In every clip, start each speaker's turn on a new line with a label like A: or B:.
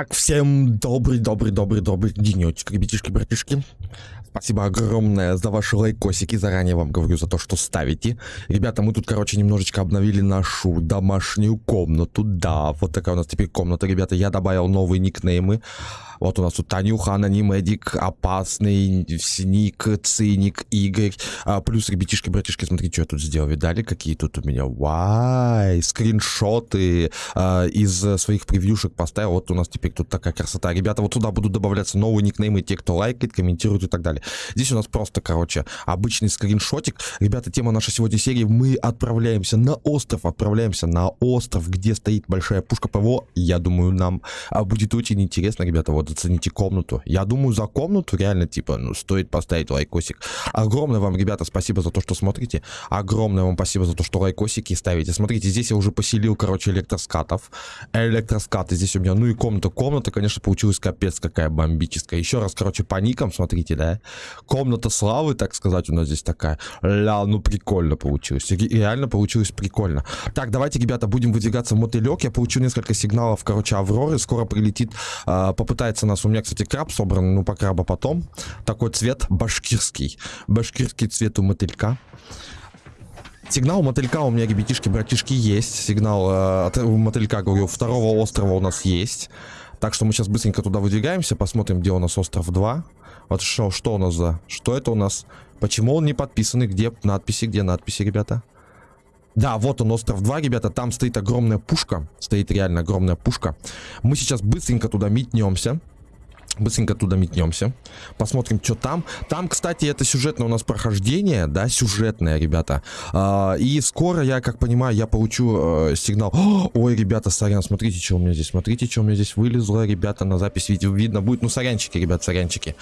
A: Итак, всем добрый-добрый-добрый-добрый денечек, ребятишки-братишки. Спасибо огромное за ваши лайкосики. Заранее вам говорю за то, что ставите. Ребята, мы тут, короче, немножечко обновили нашу домашнюю комнату. Да, вот такая у нас теперь комната, ребята. Я добавил новые никнеймы. Вот у нас тут Танюха, Анонимедик, Опасный, Сник, Циник, Игорь. А, плюс, ребятишки, братишки, смотрите, что я тут сделал. Видали, какие тут у меня? Вай, скриншоты а, из своих превьюшек поставил. Вот у нас теперь тут такая красота. Ребята, вот туда будут добавляться новые никнеймы, те, кто лайкает, комментирует и так далее. Здесь у нас просто, короче, обычный скриншотик. Ребята, тема нашей сегодня серии. Мы отправляемся на остров, отправляемся на остров, где стоит большая пушка ПВО. Я думаю, нам а, будет очень интересно, ребята. Вот зацените комнату. Я думаю, за комнату реально, типа, ну, стоит поставить лайкосик. Огромное вам, ребята, спасибо за то, что смотрите. Огромное вам спасибо за то, что лайкосики ставите. Смотрите, здесь я уже поселил, короче, электроскатов. Электроскаты здесь у меня. Ну и комната. Комната, конечно, получилась капец какая бомбическая. Еще раз, короче, по никам, смотрите, да. Комната славы, так сказать, у нас здесь такая. Ля, ну прикольно получилось. Реально получилось прикольно. Так, давайте, ребята, будем выдвигаться в мотылек. Я получил несколько сигналов, короче, Авроры. Скоро прилетит, э, попытается у нас, у меня, кстати, краб собран, ну, по краба потом. Такой цвет башкирский. Башкирский цвет у мотылька. Сигнал мотылька у меня, ребятишки, братишки, есть. Сигнал э, от мотылька, говорю, второго острова у нас есть. Так что мы сейчас быстренько туда выдвигаемся, посмотрим, где у нас остров 2. Вот что, что у нас за... Что это у нас? Почему он не подписанный? Где надписи? Где надписи, ребята? Да, вот он, остров 2, ребята, там стоит огромная пушка, стоит реально огромная пушка. Мы сейчас быстренько туда метнемся. Быстренько туда метнемся. Посмотрим, что там. Там, кстати, это сюжетное у нас прохождение, да, сюжетное, ребята. А, и скоро, я как понимаю, я получу э, сигнал. О, ой, ребята, сорян, смотрите, что у меня здесь. Смотрите, что у меня здесь вылезло, ребята, на запись видео видно будет. Ну, сорянчики, ребят, сорянчики.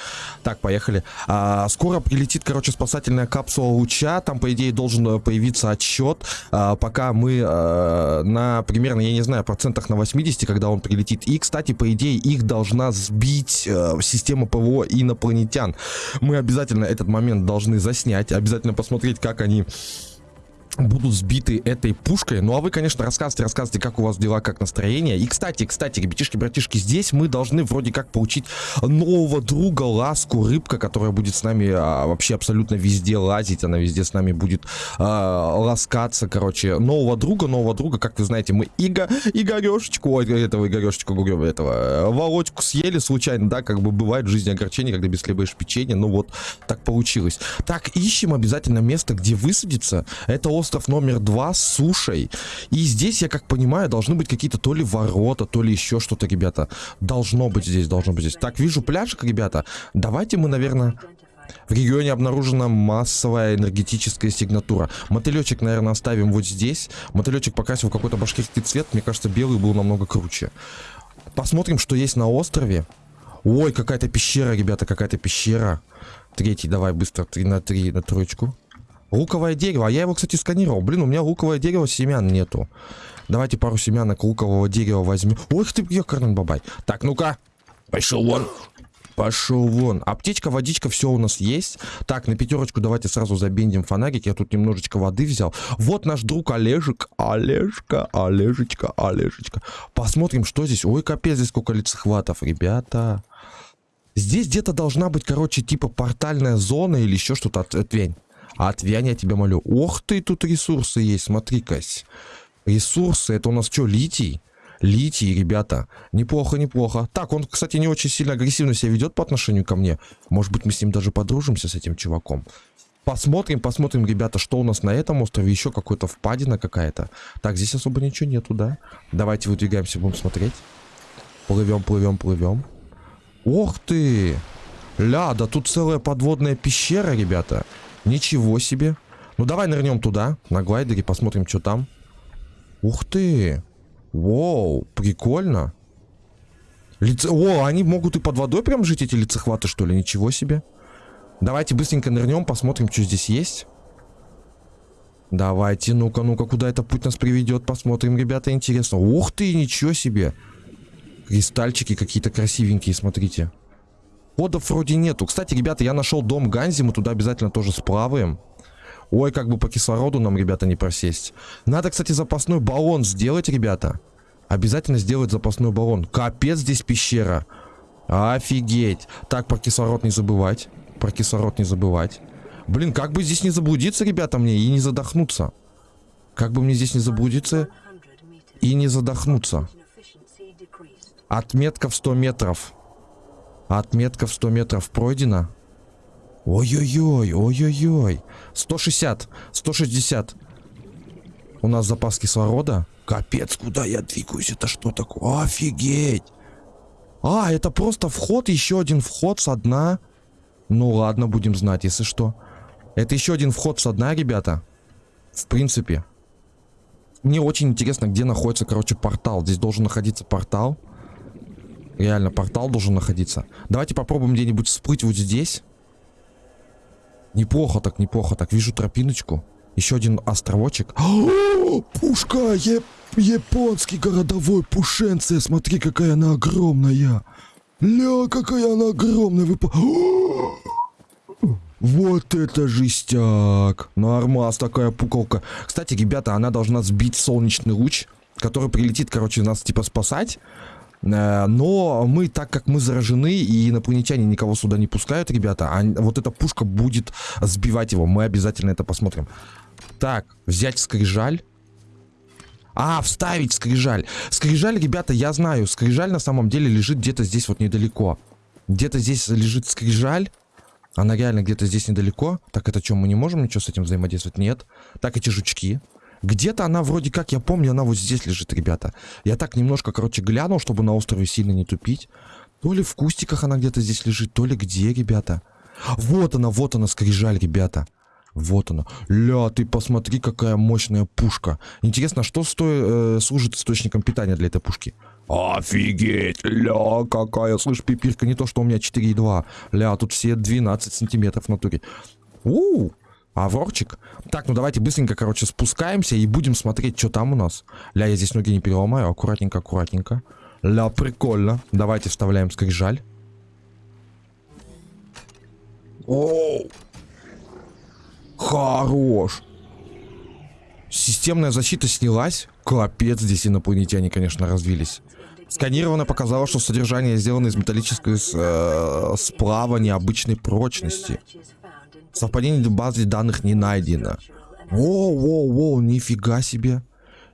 A: Так, поехали. А, скоро прилетит, короче, спасательная капсула луча. Там, по идее, должен э, появиться отсчет. А, пока мы а, на примерно, я не знаю, процентах на 80, когда он прилетит. И, кстати, по идее, их должна сбить сбить э, систему ПВО инопланетян. Мы обязательно этот момент должны заснять, обязательно посмотреть, как они будут сбиты этой пушкой. Ну а вы, конечно, рассказывайте, рассказывайте, как у вас дела, как настроение. И, кстати, кстати, ребятишки, братишки, здесь мы должны вроде как получить нового друга, ласку, рыбка, которая будет с нами а, вообще абсолютно везде лазить. Она везде с нами будет а, ласкаться, короче. Нового друга, нового друга, как вы знаете, мы Иго, Игорешечку, ой, этого Игорешечку, этого, э, Володьку съели случайно, да, как бы бывает в жизни огорчение, когда без хлеба ешь печенье. Ну вот, так получилось. Так, ищем обязательно место, где высадиться. Это остров номер два с сушей. И здесь, я как понимаю, должны быть какие-то то ли ворота, то ли еще что-то, ребята. Должно быть здесь, должно быть здесь. Так, вижу пляжик, ребята. Давайте мы, наверное... В регионе обнаружена массовая энергетическая сигнатура. Мотылечек, наверное, оставим вот здесь. Мотылечек покрасил какой-то башкирский цвет. Мне кажется, белый был намного круче. Посмотрим, что есть на острове. Ой, какая-то пещера, ребята, какая-то пещера. Третий, давай быстро, три на три, на троечку. Луковое дерево. А я его, кстати, сканировал. Блин, у меня луковое дерево, семян нету. Давайте пару семянок лукового дерева возьмем. Ой, ты, ёкарный бабай. Так, ну-ка. Пошел вон. Пошел вон. Аптечка, водичка, все у нас есть. Так, на пятерочку давайте сразу забендим фонарик. Я тут немножечко воды взял. Вот наш друг Олежек. Олежка, Олежечка, Олежечка. Посмотрим, что здесь. Ой, капец, здесь сколько лицехватов, ребята. Здесь где-то должна быть, короче, типа портальная зона или еще что-то. Отвень. А отвянь, я тебя молю. Ох ты, тут ресурсы есть, смотри-кась. Ресурсы, это у нас что, литий? Литий, ребята. Неплохо, неплохо. Так, он, кстати, не очень сильно агрессивно себя ведет по отношению ко мне. Может быть, мы с ним даже подружимся, с этим чуваком. Посмотрим, посмотрим, ребята, что у нас на этом острове. Еще какой-то впадина какая-то. Так, здесь особо ничего нету, да? Давайте выдвигаемся, будем смотреть. Плывем, плывем, плывем. Ох ты! Ля, да тут целая подводная пещера, ребята. Ничего себе. Ну давай нырнем туда, на глайдере, посмотрим, что там. Ух ты. Воу, прикольно. Лице... О, они могут и под водой прям жить, эти лицехваты, что ли? Ничего себе. Давайте быстренько нырнем, посмотрим, что здесь есть. Давайте, ну-ка, ну-ка, куда это путь нас приведет, посмотрим, ребята, интересно. Ух ты, ничего себе. Кристальчики какие-то красивенькие, смотрите. Кодов вроде нету. Кстати, ребята, я нашел дом Ганзи, мы туда обязательно тоже сплаваем. Ой, как бы по кислороду нам, ребята, не просесть. Надо, кстати, запасной баллон сделать, ребята. Обязательно сделать запасной баллон. Капец здесь пещера. Офигеть. Так, про кислород не забывать. Про кислород не забывать. Блин, как бы здесь не заблудиться, ребята, мне и не задохнуться. Как бы мне здесь не заблудиться и не задохнуться. Отметка в 100 метров. Отметка в 100 метров пройдена. Ой-ой-ой, ой-ой-ой. 160, 160. У нас запас кислорода. Капец, куда я двигаюсь? Это что такое? Офигеть. А, это просто вход, еще один вход со дна. Ну ладно, будем знать, если что. Это еще один вход со дна, ребята. В принципе. Мне очень интересно, где находится, короче, портал. Здесь должен находиться портал. Реально, портал должен находиться. Давайте попробуем где-нибудь всплыть вот здесь. Неплохо так, неплохо так. Вижу тропиночку. Еще один островочек. О, пушка! Е японский городовой пушенция. Смотри, какая она огромная. Ля, какая она огромная. Вы... Вот это жестяк. Нормас такая пуколка. Кстати, ребята, она должна сбить солнечный луч, который прилетит, короче, нас типа спасать. Э, но мы, так как мы заражены, и инопланетяне никого сюда не пускают, ребята, а вот эта пушка будет сбивать его. Мы обязательно это посмотрим. Так, взять скрижаль. А, вставить скрижаль. Скрижаль, ребята, я знаю. Скрижаль на самом деле лежит где-то здесь вот недалеко. Где-то здесь лежит скрижаль. Она реально где-то здесь недалеко. Так, это что, мы не можем ничего с этим взаимодействовать? Нет. Так, эти жучки. Где-то она вроде как, я помню, она вот здесь лежит, ребята. Я так немножко, короче, глянул, чтобы на острове сильно не тупить. То ли в кустиках она где-то здесь лежит, то ли где, ребята. Вот она, вот она, скрижаль, ребята. Вот она. Ля, ты посмотри, какая мощная пушка. Интересно, что стоит, э, служит источником питания для этой пушки? Офигеть! Ля, какая, слышь, пипирка, не то, что у меня 4,2. Ля, тут все 12 сантиметров в натуре. У, Аврорчик. Так, ну давайте быстренько, короче, спускаемся и будем смотреть, что там у нас. Ля, я здесь ноги не переломаю. Аккуратненько, аккуратненько. Ля, прикольно. Давайте вставляем скрижаль. Оу! Хорош. Системная защита снялась. Капец, здесь инопланетяне, конечно, развились. Сканировано показало, что содержание сделано из металлического э, сплава необычной прочности. Совпадение в базе данных не найдено. Воу-воу-воу, нифига себе.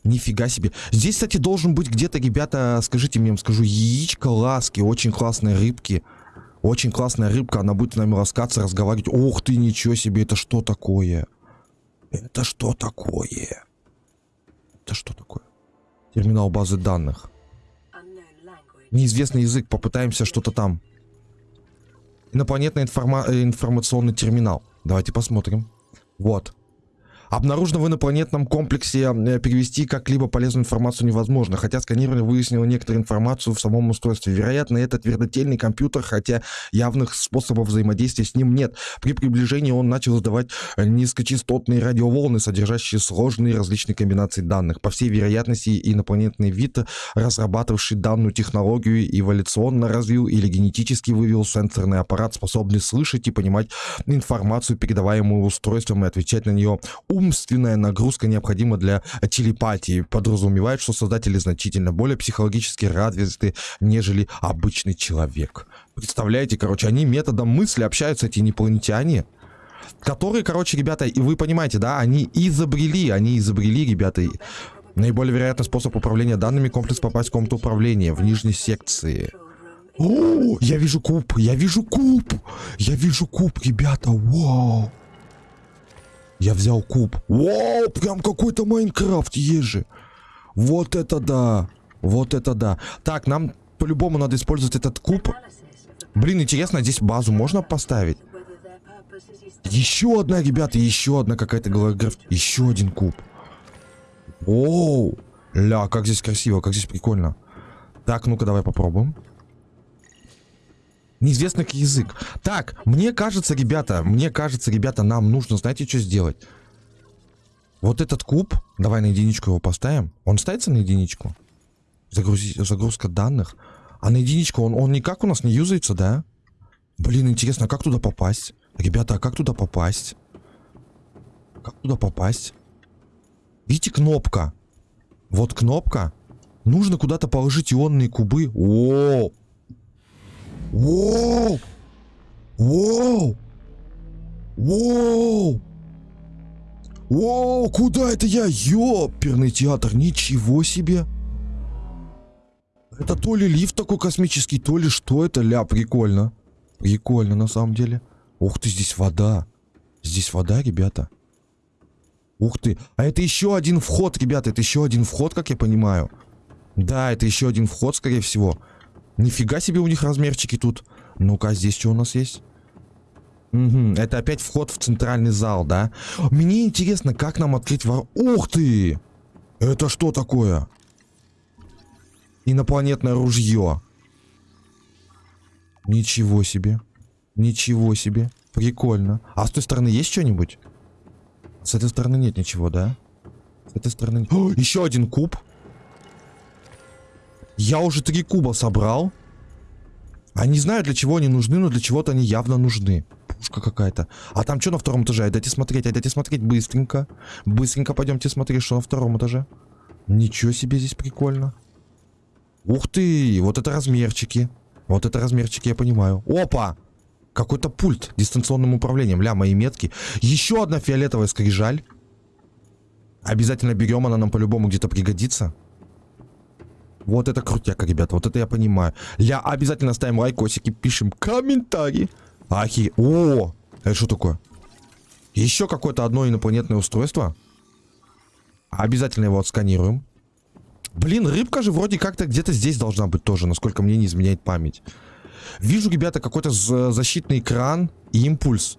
A: Нифига себе. Здесь, кстати, должен быть где-то, ребята, скажите мне, скажу, яичко ласки, очень классные рыбки. Очень классная рыбка, она будет с нами ласкаться, разговаривать. Ух ты, ничего себе, это что такое? Это что такое? Это что такое? Терминал базы данных. Неизвестный язык, попытаемся что-то там. Инопланетный информа информационный терминал. Давайте посмотрим. Вот. Обнаружено в инопланетном комплексе э, перевести как-либо полезную информацию невозможно, хотя сканирование выяснило некоторую информацию в самом устройстве. Вероятно, это твердотельный компьютер, хотя явных способов взаимодействия с ним нет. При приближении он начал издавать низкочастотные радиоволны, содержащие сложные различные комбинации данных. По всей вероятности, инопланетный вид, разрабатывавший данную технологию, эволюционно развил или генетически вывел сенсорный аппарат, способный слышать и понимать информацию, передаваемую устройством, и отвечать на нее умственная нагрузка необходима для телепатии. Подразумевает, что создатели значительно более психологически развиты, нежели обычный человек. Представляете, короче, они методом мысли общаются, эти инопланетяне. Которые, короче, ребята, и вы понимаете, да, они изобрели, они изобрели, ребята, наиболее вероятный способ управления данными комплекс попасть в комнату управления в нижней секции. О, я вижу куб, я вижу куб, я вижу куб, ребята, вау. Я взял куб. Вау, прям какой-то Майнкрафт же. Вот это да. Вот это да. Так, нам по-любому надо использовать этот куб. Блин, интересно, здесь базу можно поставить? Еще одна, ребята, еще одна какая-то голограф. Еще один куб. Оу. Ля, как здесь красиво, как здесь прикольно. Так, ну-ка, давай попробуем. Неизвестный язык. Так, мне кажется, ребята, мне кажется, ребята, нам нужно, знаете, что сделать? Вот этот куб, давай на единичку его поставим. Он ставится на единичку? Загрузи, загрузка данных. А на единичку он, он никак у нас не юзается, да? Блин, интересно, а как туда попасть? Ребята, а как туда попасть? Как туда попасть? Видите, кнопка. Вот кнопка. Нужно куда-то положить ионные кубы. Воу! Воу! Воу! Воу! Воу, куда это я? Ёперный театр, ничего себе! Это то ли лифт такой космический, то ли что это, ля, прикольно. Прикольно, на самом деле. Ух ты, здесь вода. Здесь вода, ребята. Ух ты. А это еще один вход, ребята. Это еще один вход, как я понимаю. Да, это еще один вход, скорее всего. Нифига себе у них размерчики тут. Ну-ка, а здесь что у нас есть? Угу, это опять вход в центральный зал, да? Мне интересно, как нам открыть вор... Ух ты! Это что такое? Инопланетное ружье. Ничего себе. Ничего себе. Прикольно. А с той стороны есть что-нибудь? С этой стороны нет ничего, да? С этой стороны... О, еще один куб. Я уже три куба собрал. А не знаю, для чего они нужны, но для чего-то они явно нужны. Пушка какая-то. А там что на втором этаже? Дайте смотреть, дайте смотреть быстренько. Быстренько пойдемте смотреть, что на втором этаже. Ничего себе здесь прикольно. Ух ты, вот это размерчики. Вот это размерчики, я понимаю. Опа! Какой-то пульт дистанционным управлением. Ля, мои метки. Еще одна фиолетовая скрижаль. Обязательно берем, она нам по-любому где-то пригодится. Вот это крутяка, ребята, вот это я понимаю. Ля, обязательно ставим лайкосики, пишем комментарии. Ахи, о, это что такое? Еще какое-то одно инопланетное устройство. Обязательно его отсканируем. Блин, рыбка же вроде как-то где-то здесь должна быть тоже, насколько мне не изменяет память. Вижу, ребята, какой-то защитный экран и импульс.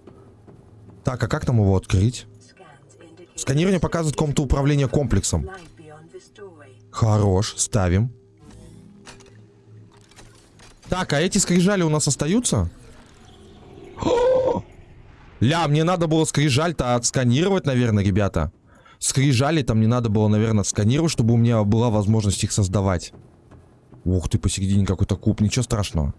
A: Так, а как нам его открыть? Сканирование показывает комнату управления комплексом. Хорош, ставим. Так, а эти скрижали у нас остаются? Ля, мне надо было скрижаль-то отсканировать, наверное, ребята. Скрижали там не надо было, наверное, сканировать, чтобы у меня была возможность их создавать. Ух ты, посередине какой-то куб, ничего страшного.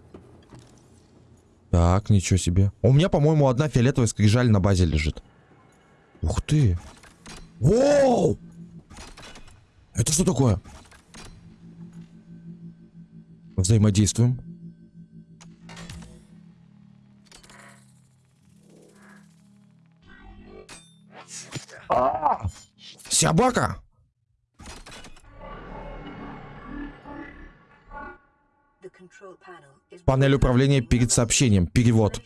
A: Так, ничего себе. У меня, по-моему, одна фиолетовая скрижаль на базе лежит. Ух ты. Воу! Это что такое? Взаимодействуем. А! Собака! Панель управления перед сообщением. Перевод.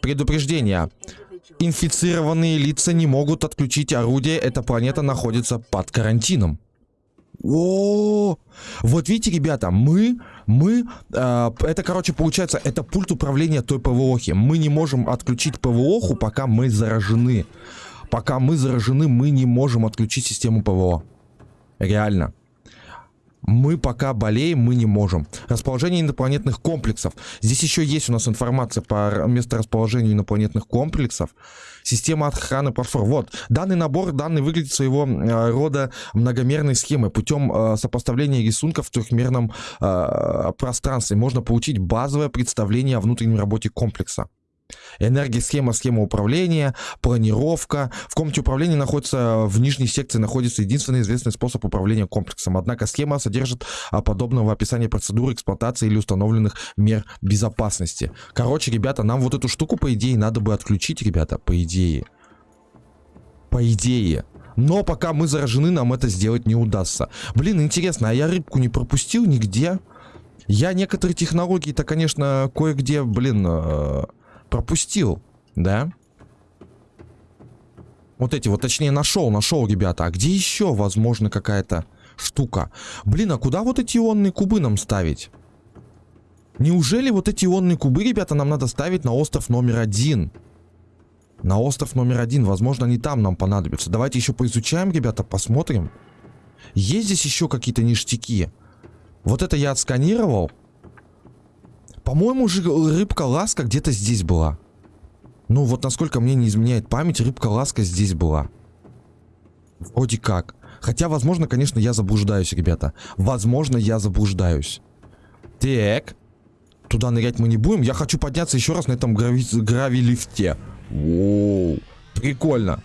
A: Предупреждение. Инфицированные лица не могут отключить орудие. Эта планета находится под карантином. О, вот видите, ребята, мы, мы, э, это, короче, получается, это пульт управления той ПВОхи. Мы не можем отключить ПВОху, пока мы заражены. Пока мы заражены, мы не можем отключить систему ПВО. Реально. Мы пока болеем, мы не можем. Расположение инопланетных комплексов. Здесь еще есть у нас информация по месторасположению инопланетных комплексов. Система охраны платформ. Вот, данный набор, данный выглядит своего э, рода многомерной схемой. Путем э, сопоставления рисунков в трехмерном э, пространстве можно получить базовое представление о внутренней работе комплекса. Энергосхема, схема управления, планировка. В комнате управления находится, в нижней секции находится единственный известный способ управления комплексом. Однако схема содержит а, подобного описания процедуры эксплуатации или установленных мер безопасности. Короче, ребята, нам вот эту штуку, по идее, надо бы отключить, ребята, по идее. По идее. Но пока мы заражены, нам это сделать не удастся. Блин, интересно, а я рыбку не пропустил нигде? Я некоторые технологии-то, конечно, кое-где, блин... Э пропустил, да? Вот эти вот, точнее, нашел, нашел, ребята. А где еще, возможно, какая-то штука? Блин, а куда вот эти ионные кубы нам ставить? Неужели вот эти ионные кубы, ребята, нам надо ставить на остров номер один? На остров номер один. Возможно, они там нам понадобятся. Давайте еще поизучаем, ребята, посмотрим. Есть здесь еще какие-то ништяки? Вот это я отсканировал. По-моему, рыбка-ласка где-то здесь была. Ну, вот насколько мне не изменяет память, рыбка-ласка здесь была. Вроде как. Хотя, возможно, конечно, я заблуждаюсь, ребята. Возможно, я заблуждаюсь. Так. Туда нырять мы не будем. Я хочу подняться еще раз на этом грави, грави-лифте. Воу. Прикольно.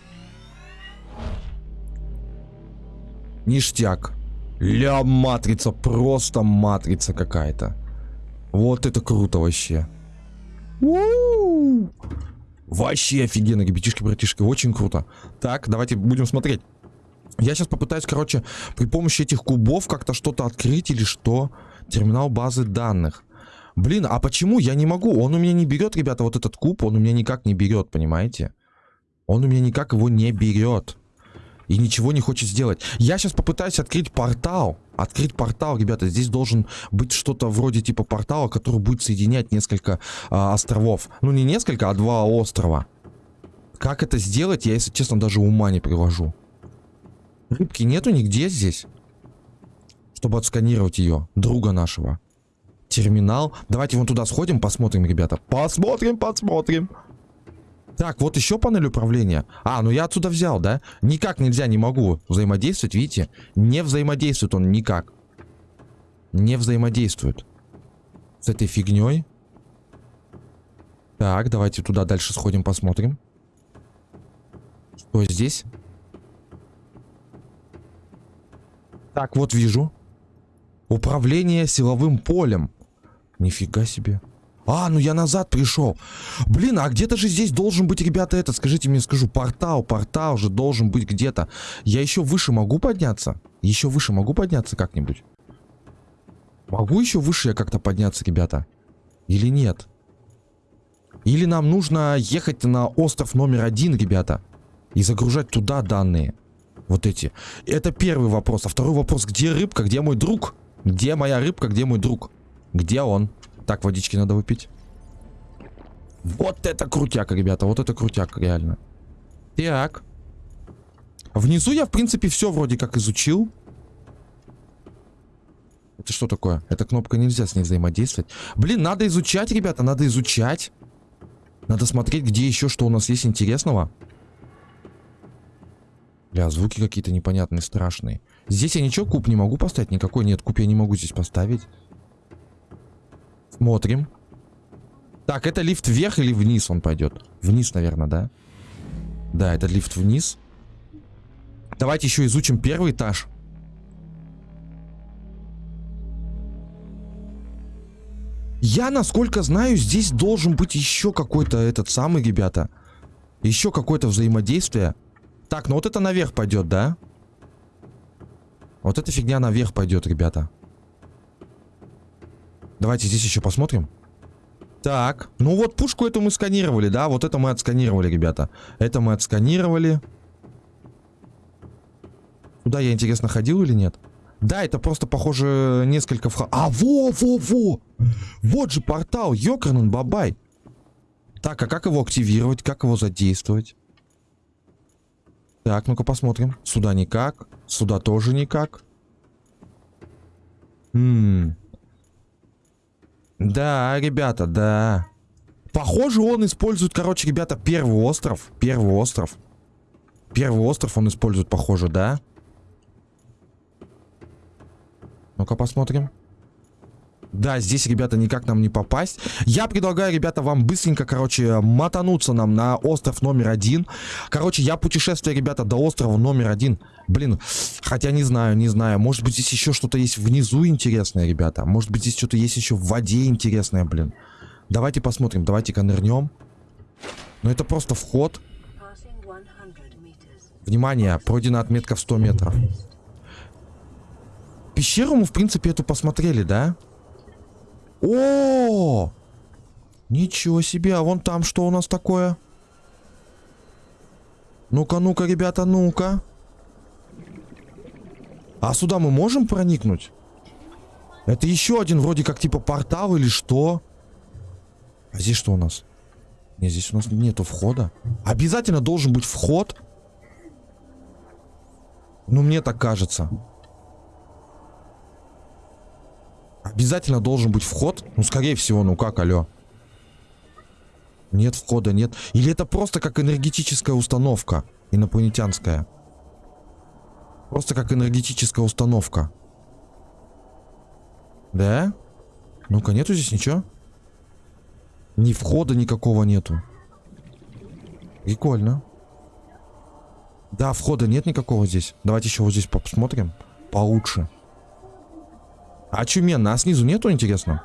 A: Ништяк. Ля, матрица, просто матрица какая-то. Вот это круто вообще. Вообще офигенно, ребятишки, братишки, очень круто. Так, давайте будем смотреть. Я сейчас попытаюсь, короче, при помощи этих кубов как-то что-то открыть или что. Терминал базы данных. Блин, а почему я не могу? Он у меня не берет, ребята, вот этот куб, он у меня никак не берет, понимаете? Он у меня никак его не берет. И ничего не хочет сделать. Я сейчас попытаюсь открыть портал. Открыть портал, ребята. Здесь должен быть что-то вроде типа портала, который будет соединять несколько а, островов. Ну, не несколько, а два острова. Как это сделать, я, если честно, даже ума не привожу. Рыбки нету нигде здесь. Чтобы отсканировать ее. Друга нашего. Терминал. Давайте вон туда сходим, посмотрим, ребята. Посмотрим, посмотрим. Так, вот еще панель управления. А, ну я отсюда взял, да? Никак нельзя, не могу взаимодействовать, видите? Не взаимодействует он никак. Не взаимодействует. С этой фигней. Так, давайте туда дальше сходим, посмотрим. Что здесь? Так, вот вижу. Управление силовым полем. Нифига себе. А, ну я назад пришел. Блин, а где-то же здесь должен быть, ребята, это, скажите мне, скажу, портал, портал же должен быть где-то. Я еще выше могу подняться? Еще выше могу подняться как-нибудь? Могу еще выше я как-то подняться, ребята? Или нет? Или нам нужно ехать на остров номер один, ребята? И загружать туда данные. Вот эти. Это первый вопрос. А второй вопрос, где рыбка, где мой друг? Где моя рыбка, где мой друг? Где он? Так, водички надо выпить. Вот это крутяк, ребята. Вот это крутяк, реально. Так. Внизу я, в принципе, все вроде как изучил. Это что такое? Эта кнопка нельзя с ней взаимодействовать. Блин, надо изучать, ребята, надо изучать. Надо смотреть, где еще что у нас есть интересного. Бля, звуки какие-то непонятные, страшные. Здесь я ничего, куб не могу поставить? Никакой нет, куб я не могу здесь поставить. Смотрим. Так, это лифт вверх или вниз он пойдет? Вниз, наверное, да? Да, это лифт вниз. Давайте еще изучим первый этаж. Я, насколько знаю, здесь должен быть еще какой-то этот самый, ребята. Еще какое-то взаимодействие. Так, ну вот это наверх пойдет, да? Вот эта фигня наверх пойдет, ребята. Давайте здесь еще посмотрим. Так, ну вот пушку эту мы сканировали, да? Вот это мы отсканировали, ребята. Это мы отсканировали. Туда я, интересно, ходил или нет? Да, это просто, похоже, несколько вход... А, во-во-во! Вот же портал, ёкарнун бабай. Так, а как его активировать? Как его задействовать? Так, ну-ка посмотрим. Сюда никак. Сюда тоже никак. Ммм. Да, ребята, да. Похоже, он использует, короче, ребята, первый остров. Первый остров. Первый остров он использует, похоже, да? Ну-ка посмотрим. Да, здесь, ребята, никак нам не попасть. Я предлагаю, ребята, вам быстренько, короче, мотануться нам на остров номер один. Короче, я путешествую, ребята, до острова номер один. Блин, хотя не знаю, не знаю. Может быть, здесь еще что-то есть внизу интересное, ребята. Может быть, здесь что-то есть еще в воде интересное, блин. Давайте посмотрим, давайте-ка нырнем. Ну, это просто вход. Внимание, пройдена отметка в 100 метров. Пещеру мы, в принципе, эту посмотрели, да? Да. О! Ничего себе, а вон там что у нас такое? Ну-ка, ну-ка, ребята, ну-ка. А сюда мы можем проникнуть? Это еще один вроде как типа портал или что? А здесь что у нас? Не, здесь у нас нету входа. Обязательно должен быть вход. Ну, мне так кажется. Обязательно должен быть вход? Ну, скорее всего, ну как, алло. Нет входа, нет. Или это просто как энергетическая установка инопланетянская? Просто как энергетическая установка. Да? Ну-ка, нету здесь ничего? Ни входа никакого нету. Прикольно. Да, входа нет никакого здесь. Давайте еще вот здесь посмотрим. Получше. Очуменно. А снизу нету, интересно?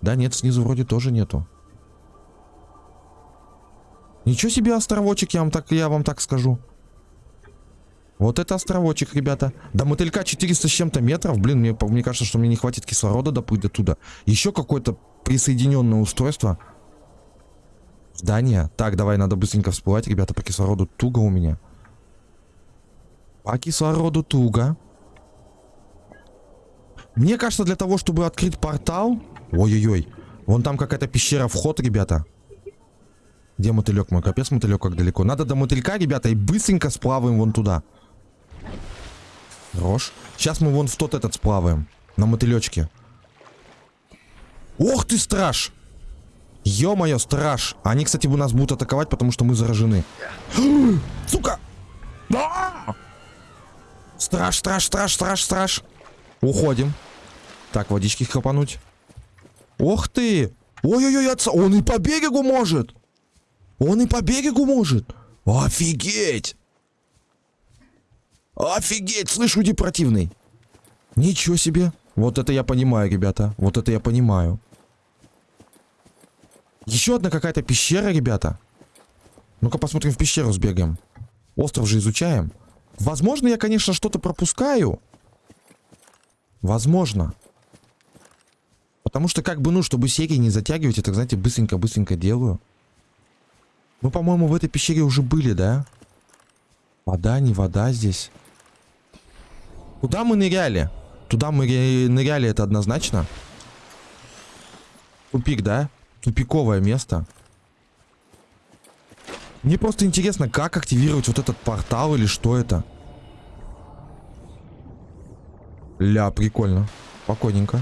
A: Да нет, снизу вроде тоже нету. Ничего себе островочек, я вам так, я вам так скажу. Вот это островочек, ребята. До мотылька 400 с чем-то метров. Блин, мне, мне кажется, что мне не хватит кислорода доплыть до туда. Еще какое-то присоединенное устройство. Здание. Так, давай, надо быстренько всплывать, ребята, по кислороду туго у меня. По кислороду туго. Мне кажется, для того, чтобы открыть портал... Ой-ой-ой. Вон там какая-то пещера, вход, ребята. Где мотылек мой? Капец, мотылек как далеко. Надо до мотылька, ребята, и быстренько сплаваем вон туда. Рожь. Сейчас мы вон в тот этот сплаваем. На мотылечке. Ох ты, страж! Ё-моё, страж. Они, кстати, у нас будут атаковать, потому что мы заражены. Сука! А! Страж, страж, страж, страж, страж. Уходим. Так, водички хапануть. Ох ты! Ой-ой-ой, отца. Он и по берегу может. Он и по берегу может. Офигеть! Офигеть, слышь, уйди противный. Ничего себе. Вот это я понимаю, ребята. Вот это я понимаю. Еще одна какая-то пещера, ребята. Ну-ка посмотрим в пещеру сбегаем. Остров же изучаем. Возможно, я, конечно, что-то пропускаю. Возможно. Потому что, как бы, ну, чтобы серии не затягивать, это, знаете, быстренько-быстренько делаю. Мы, по-моему, в этой пещере уже были, да? Вода, не вода здесь. Куда мы ныряли? Туда мы ныряли, это однозначно. Тупик, да? Тупиковое место. Мне просто интересно, как активировать вот этот портал или что это. Ля, прикольно. Спокойненько.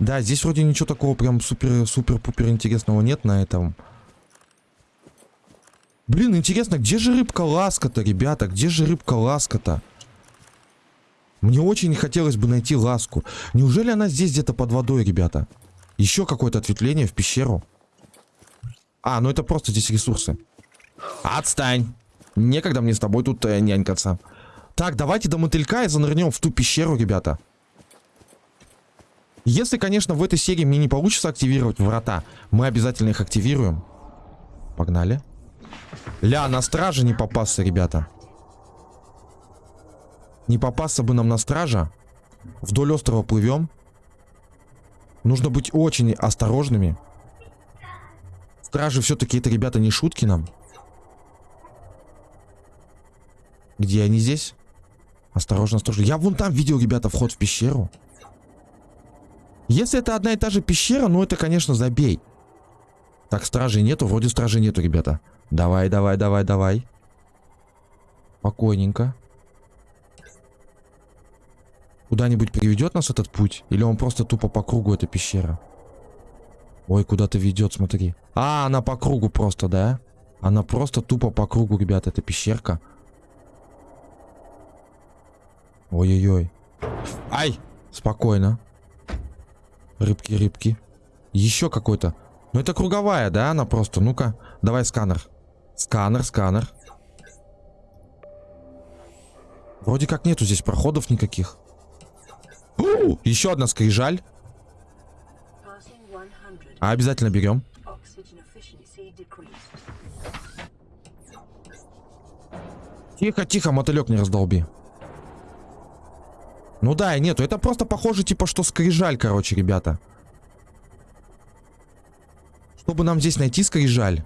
A: Да, здесь вроде ничего такого прям супер-супер-пупер интересного нет на этом. Блин, интересно, где же рыбка ласка-то, ребята? Где же рыбка ласка-то? Мне очень хотелось бы найти ласку. Неужели она здесь где-то под водой, ребята? Еще какое-то ответвление в пещеру. А, ну это просто здесь ресурсы. Отстань. Некогда мне с тобой тут э, нянькаться. Так, давайте до мотылька и занырнем в ту пещеру, ребята. Если, конечно, в этой серии мне не получится активировать врата, мы обязательно их активируем. Погнали. Ля, на страже не попасться, ребята. Не попасться бы нам на стража. Вдоль острова плывем. Нужно быть очень осторожными. Стражи все-таки это, ребята, не шутки нам. Где они здесь? Осторожно, осторожно. Я вон там видел, ребята, вход в пещеру. Если это одна и та же пещера, ну это, конечно, забей. Так, стражей нету. Вроде стражей нету, ребята. Давай, давай, давай, давай. Спокойненько. Куда-нибудь приведет нас этот путь? Или он просто тупо по кругу, эта пещера? Ой, куда-то ведет, смотри. А, она по кругу просто, да? Она просто тупо по кругу, ребята, эта пещерка. Ой-ой-ой. Ай! Спокойно. Рыбки, рыбки. Еще какой-то. Ну это круговая, да? Она просто. Ну-ка, давай сканер. Сканер, сканер. Вроде как нету здесь проходов никаких. Еще одна скрижаль. А обязательно берем. Тихо, тихо, мотылек не раздолби. Ну да, нету. Это просто похоже, типа, что скрижаль, короче, ребята. Чтобы нам здесь найти скрижаль.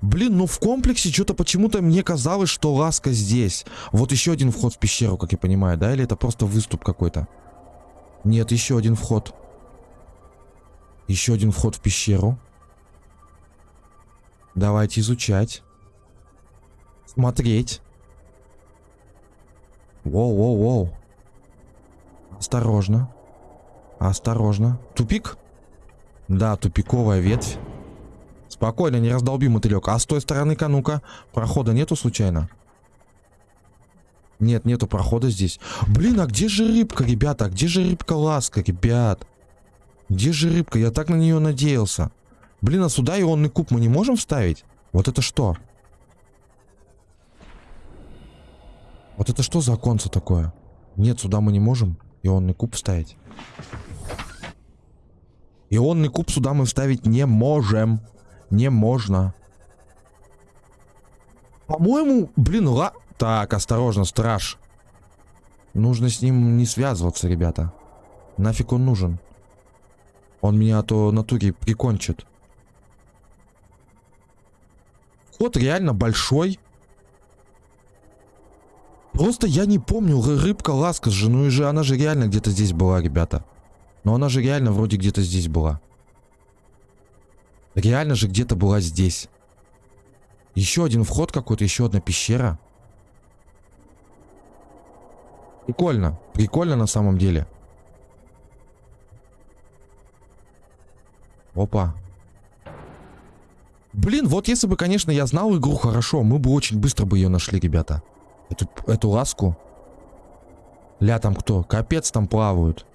A: Блин, ну в комплексе что-то почему-то мне казалось, что ласка здесь. Вот еще один вход в пещеру, как я понимаю, да? Или это просто выступ какой-то? Нет, еще один вход. Еще один вход в пещеру. Давайте изучать. Смотреть. Воу-воу-воу. Осторожно. Осторожно. Тупик? Да, тупиковая ветвь. Спокойно, не раздолби мотылек. А с той стороны-ка, ну-ка, прохода нету случайно? Нет, нету прохода здесь. Блин, а где же рыбка, ребята? Где же рыбка-ласка, ребят? Где же рыбка? Я так на нее надеялся. Блин, а сюда ионный куб мы не можем вставить? Вот это что? Вот это что за оконце такое? Нет, сюда мы не можем. Ионный куб вставить. Ионный куб сюда мы вставить не можем. Не можно. По-моему, блин, ла... Так, осторожно, страж. Нужно с ним не связываться, ребята. Нафиг он нужен? Он меня а то натуре прикончит. Ход реально большой. Просто я не помню, рыбка ласка же, ну и же она же реально где-то здесь была, ребята. Но она же реально вроде где-то здесь была. Реально же где-то была здесь. Еще один вход какой-то, еще одна пещера. Прикольно. Прикольно на самом деле. Опа. Блин, вот если бы, конечно, я знал игру хорошо, мы бы очень быстро бы ее нашли, ребята. Эту, эту ласку. Ля, там кто? Капец, там плавают.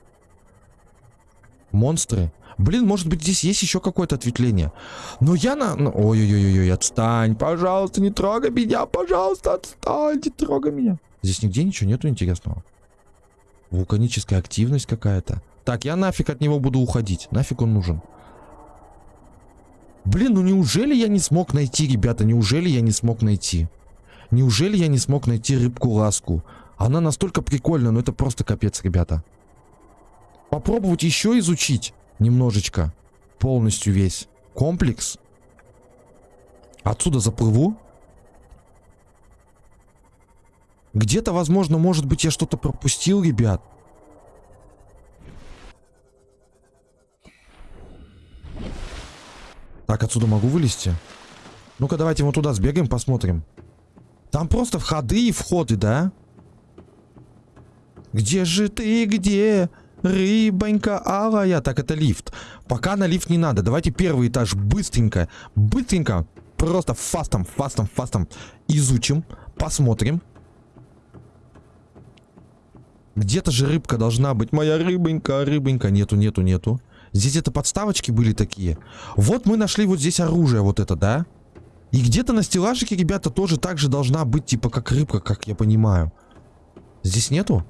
A: Монстры. Блин, может быть, здесь есть еще какое-то ответвление. Но я на... Ой-ой-ой-ой, отстань, пожалуйста, не трогай меня, пожалуйста, отстань, не трогай меня. Здесь нигде ничего нету интересного. Вулканическая активность какая-то. Так, я нафиг от него буду уходить. Нафиг он нужен. Блин, ну неужели я не смог найти, ребята? Неужели я не смог найти? Неужели я не смог найти рыбку-ласку? Она настолько прикольная, но это просто капец, ребята. Попробовать еще изучить немножечко. Полностью весь комплекс. Отсюда заплыву. Где-то, возможно, может быть, я что-то пропустил, ребят. Так, отсюда могу вылезти? Ну-ка, давайте вот туда сбегаем, посмотрим. Там просто входы и входы, да? Где же ты, где? Рыбонька алая. Так, это лифт. Пока на лифт не надо. Давайте первый этаж быстренько, быстренько, просто фастом, фастом, фастом изучим, посмотрим. Где-то же рыбка должна быть. Моя рыбонька, рыбонька. Нету, нету, нету. Здесь это подставочки были такие. Вот мы нашли вот здесь оружие вот это, да? И где-то на стеллажике, ребята, тоже так же должна быть, типа, как рыбка, как я понимаю. Здесь нету?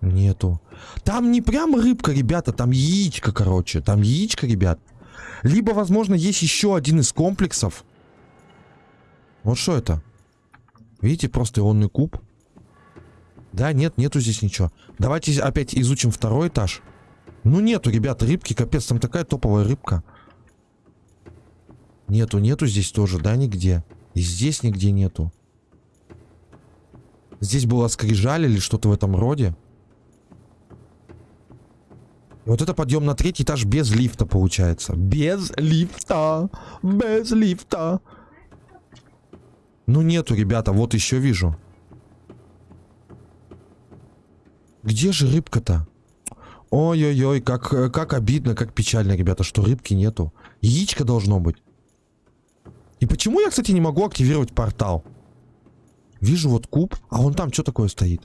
A: Нету. Там не прям рыбка, ребята, там яичко, короче. Там яичко, ребят. Либо, возможно, есть еще один из комплексов. Вот что это? Видите, просто ионный куб. Да, нет, нету здесь ничего. Давайте опять изучим второй этаж. Ну нету, ребята, рыбки, капец, там такая топовая рыбка. Нету, нету здесь тоже, да, нигде. И здесь нигде нету. Здесь была скрижаль или что-то в этом роде. Вот это подъем на третий этаж без лифта получается. Без лифта. Без лифта. Ну нету, ребята, вот еще вижу. Где же рыбка-то? Ой-ой-ой, как, как обидно, как печально, ребята, что рыбки нету. Яичко должно быть. И почему я, кстати, не могу активировать портал? Вижу вот куб, а вон там что такое стоит?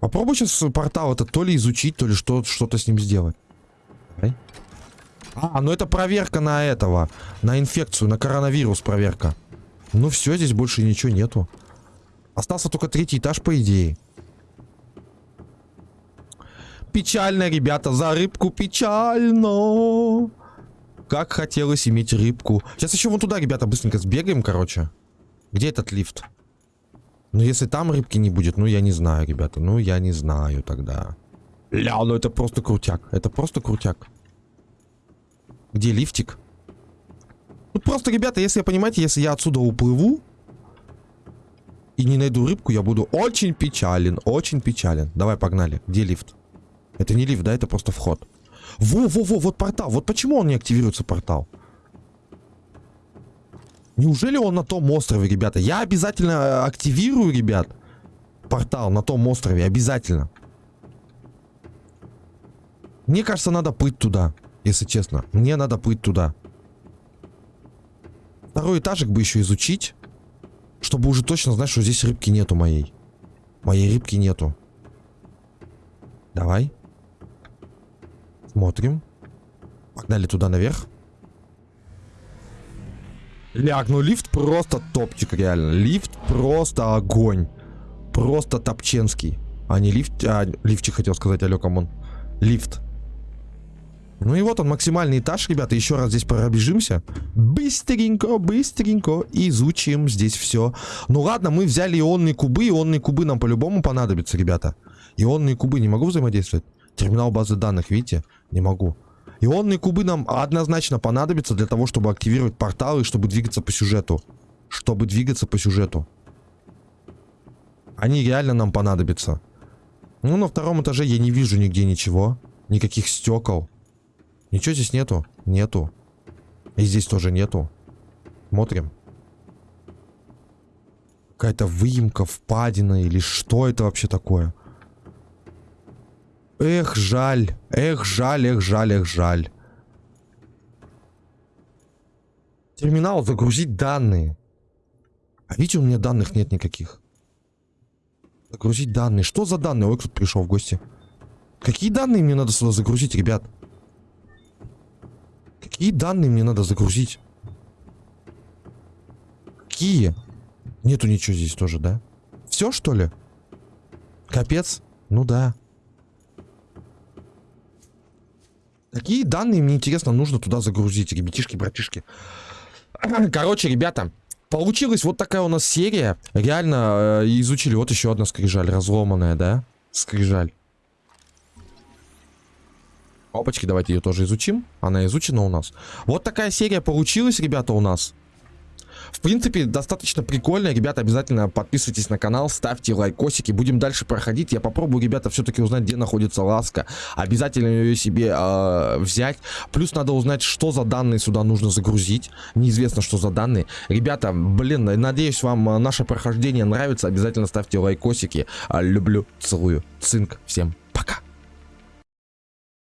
A: Попробуй сейчас портал это то ли изучить, то ли что-то что с ним сделать. Давай. А, ну это проверка на этого. На инфекцию, на коронавирус проверка. Ну все, здесь больше ничего нету. Остался только третий этаж, по идее. Печально, ребята, за рыбку печально. Как хотелось иметь рыбку. Сейчас еще вон туда, ребята, быстренько сбегаем, короче. Где этот лифт? Ну, если там рыбки не будет, ну, я не знаю, ребята. Ну, я не знаю тогда. Ля, ну это просто крутяк. Это просто крутяк. Где лифтик? Ну, просто, ребята, если, понимаете, если я отсюда уплыву и не найду рыбку, я буду очень печален, очень печален. Давай, погнали. Где лифт? Это не лифт, да, это просто вход. Во-во-во, вот портал. Вот почему он не активируется, портал? Неужели он на том острове, ребята? Я обязательно э, активирую, ребят, портал на том острове. Обязательно. Мне кажется, надо плыть туда, если честно. Мне надо плыть туда. Второй этажик бы еще изучить. Чтобы уже точно знать, что здесь рыбки нету моей. Моей рыбки нету. Давай. Смотрим. Погнали туда наверх. Ляг, ну лифт просто топчик, реально. Лифт просто огонь. Просто топченский. А, не лифт, а, лифчик хотел сказать, алло, come on. Лифт. Ну и вот он, максимальный этаж, ребята. Еще раз здесь пробежимся. Быстренько, быстренько изучим здесь все. Ну ладно, мы взяли ионные кубы. Ионные кубы нам по-любому понадобятся, ребята. Ионные кубы не могу взаимодействовать? Терминал базы данных, видите? Не могу. Ионные кубы нам однозначно понадобятся для того, чтобы активировать порталы чтобы двигаться по сюжету. Чтобы двигаться по сюжету. Они реально нам понадобятся. Ну, на втором этаже я не вижу нигде ничего. Никаких стекол. Ничего здесь нету? Нету. И здесь тоже нету. Смотрим. Какая-то выемка, впадина или что это вообще такое? Эх, жаль. Эх, жаль, эх, жаль, эх, жаль. Терминал, загрузить данные. А видите, у меня данных нет никаких. Загрузить данные. Что за данные? Ой, кто-то пришел в гости. Какие данные мне надо сюда загрузить, ребят? Какие данные мне надо загрузить? Какие? Нету ничего здесь тоже, да? Все, что ли? Капец? Ну да. Какие данные мне интересно нужно туда загрузить, ребятишки, братишки? Короче, ребята, получилась вот такая у нас серия. Реально э, изучили. Вот еще одна скрижаль, разломанная, да? Скрижаль. Опачки, давайте ее тоже изучим. Она изучена у нас. Вот такая серия получилась, ребята, у нас. В принципе, достаточно прикольно. Ребята, обязательно подписывайтесь на канал, ставьте лайкосики. Будем дальше проходить. Я попробую, ребята, все-таки узнать, где находится ласка. Обязательно ее себе э, взять. Плюс надо узнать, что за данные сюда нужно загрузить. Неизвестно, что за данные. Ребята, блин, надеюсь, вам наше прохождение нравится. Обязательно ставьте лайкосики. Люблю, целую. Цинк. Всем